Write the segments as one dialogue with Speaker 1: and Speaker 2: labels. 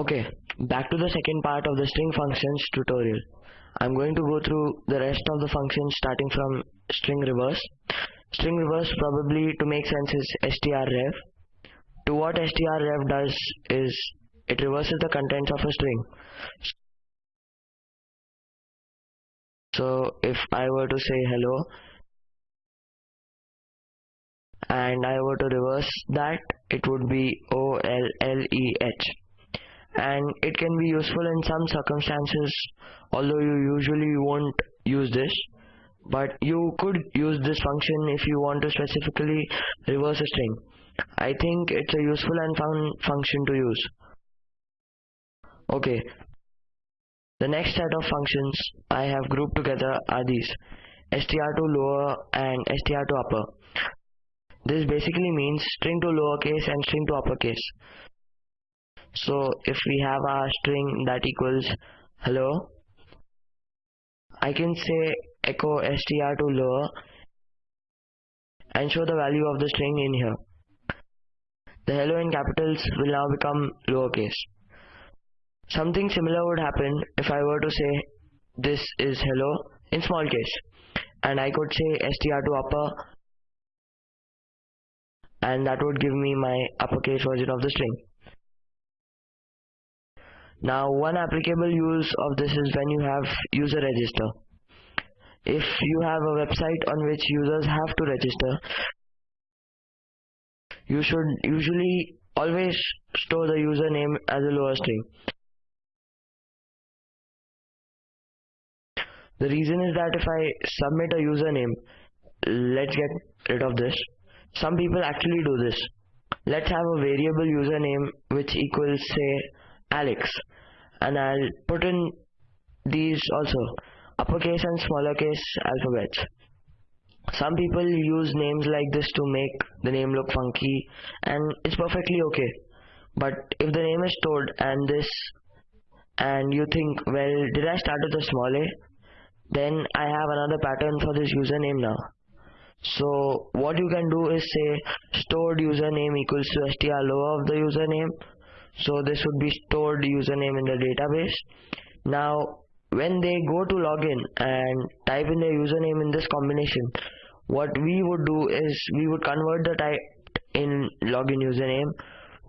Speaker 1: Okay, back to the second part of the string functions tutorial. I'm going to go through the rest of the functions starting from string reverse. String reverse probably to make sense is strrev. To what strrev does is it reverses the contents of a string. So if I were to say hello and I were to reverse that it would be O L L E H and it can be useful in some circumstances although you usually won't use this. But you could use this function if you want to specifically reverse a string. I think it's a useful and fun function to use. Okay. The next set of functions I have grouped together are these. Str to lower and str to upper. This basically means string to lowercase and string to uppercase so if we have our string that equals hello? I can say echo str to lower and show the value of the string in here. The hello in capitals will now become lowercase. Something similar would happen if I were to say this is hello in small case. And I could say str to upper and that would give me my uppercase version of the string now one applicable use of this is when you have user register. If you have a website on which users have to register, you should usually always store the username as a lower string. The reason is that if I submit a username, let's get rid of this. Some people actually do this. Let's have a variable username which equals say Alex. And I'll put in these also. Uppercase and smaller case alphabets some people use names like this to make the name look funky and it's perfectly okay. But if the name is stored and this and you think well did I start with a small a? Then I have another pattern for this username now. So what you can do is say stored username equals to str lower of the username so this would be stored username in the database. Now when they go to login and type in their username in this combination what we would do is we would convert the type in login username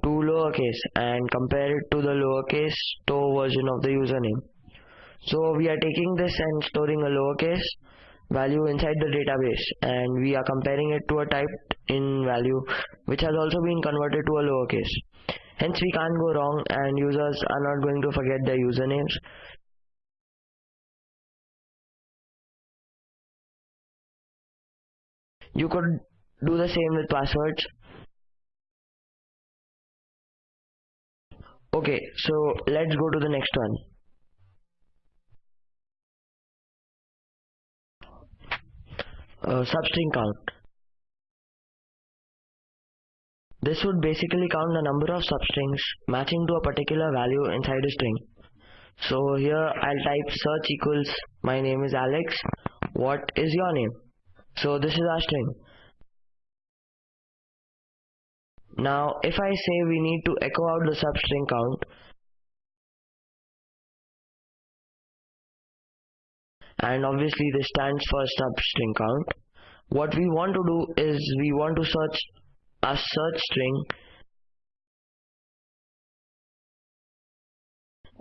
Speaker 1: to lowercase and compare it to the lowercase store version of the username. So we are taking this and storing a lowercase value inside the database and we are comparing it to a type in value which has also been converted to a lowercase Hence we can't go wrong and users are not going to forget their usernames. You could do the same with passwords. Okay, so let's go to the next one. Uh, substring count. This would basically count the number of substrings matching to a particular value inside a string. So here I'll type search equals my name is Alex. What is your name? So this is our string. Now if I say we need to echo out the substring count and obviously this stands for substring count what we want to do is we want to search a search string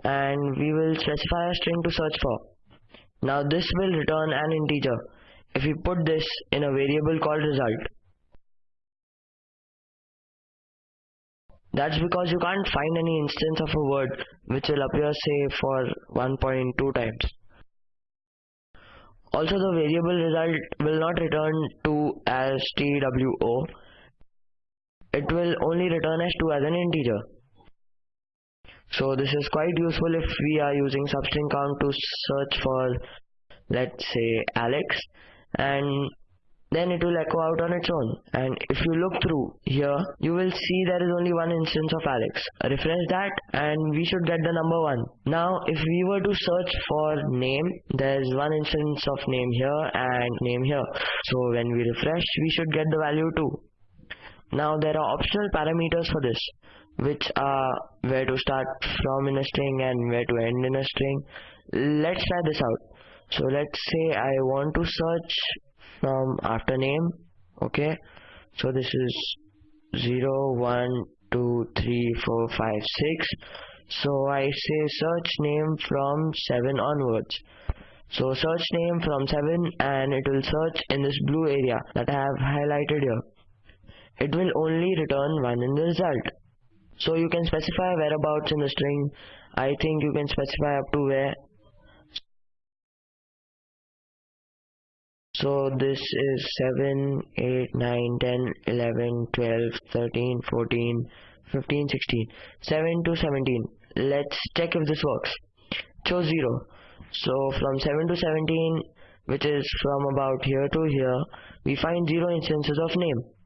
Speaker 1: and we will specify a string to search for. Now this will return an integer if we put this in a variable called result. That's because you can't find any instance of a word which will appear say for 1.2 times. Also the variable result will not return 2 as TWO it will only return as 2 as an integer. So this is quite useful if we are using substring count to search for let's say Alex and then it will echo out on its own. And if you look through here you will see there is only one instance of Alex. Refresh that and we should get the number one. Now if we were to search for name there is one instance of name here and name here. So when we refresh we should get the value 2 now there are optional parameters for this. which are where to start from in a string and where to end in a string. Let's try this out. So let's say I want to search from after name. Okay. So this is 0, 1, 2, 3, 4, 5, 6. So I say search name from 7 onwards. So search name from 7 and it will search in this blue area that I have highlighted here. It will only return 1 in the result. So you can specify whereabouts in the string. I think you can specify up to where. So this is 7, 8, 9, 10, 11, 12, 13, 14, 15, 16, 7 to 17. Let's check if this works. Chose 0. So from 7 to 17, which is from about here to here, we find 0 instances of name.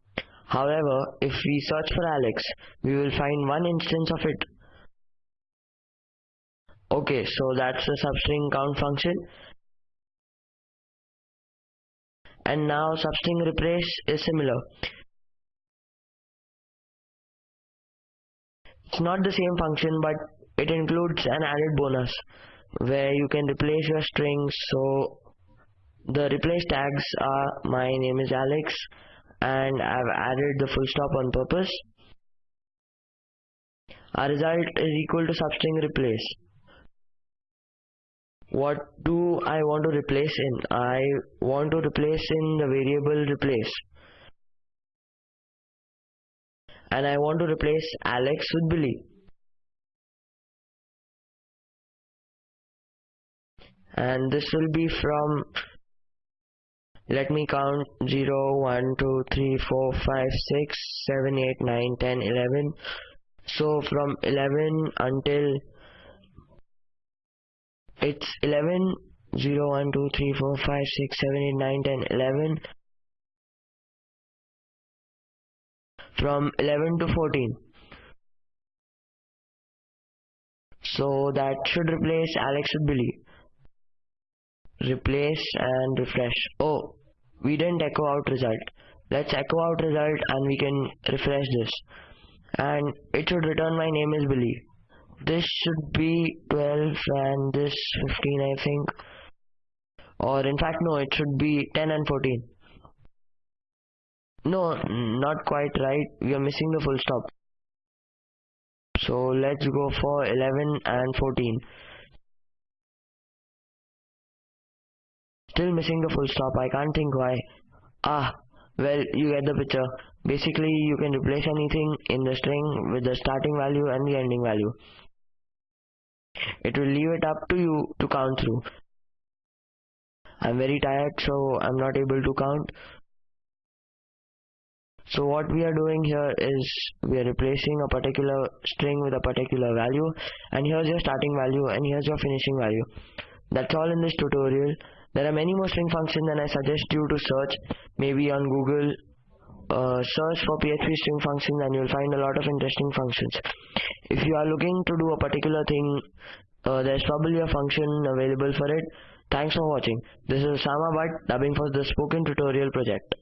Speaker 1: However, if we search for Alex, we will find one instance of it. Okay, so that's the substring count function. And now substring replace is similar. It's not the same function, but it includes an added bonus where you can replace your strings. So the replace tags are my name is Alex and I've added the full stop on purpose. Our result is equal to substring replace. What do I want to replace in? I want to replace in the variable replace. And I want to replace Alex with Billy. And this will be from let me count 0 1 2 3 4 5 6 7 8 9 10 11 so from 11 until it's 11 0 1 2 3 4 5 6 7 8 9 10 11 from 11 to 14 so that should replace Alex with Billy replace and refresh. Oh we didn't echo out result. Let's echo out result and we can refresh this. And it should return my name is Billy. This should be 12 and this 15 I think. Or in fact no it should be 10 and 14 no not quite right. We are missing the full stop. So let's go for 11 and 14 Still missing the full stop. I can't think why. Ah, well, you get the picture. Basically, you can replace anything in the string with the starting value and the ending value. It will leave it up to you to count through. I'm very tired, so I'm not able to count. So what we are doing here is we are replacing a particular string with a particular value and here's your starting value and here's your finishing value. That's all in this tutorial. There are many more string functions and I suggest you to search maybe on Google uh, search for PHP string functions and you'll find a lot of interesting functions. If you are looking to do a particular thing, uh, there's probably a function available for it. Thanks for watching. This is Osama Bhatt dubbing for the Spoken Tutorial project.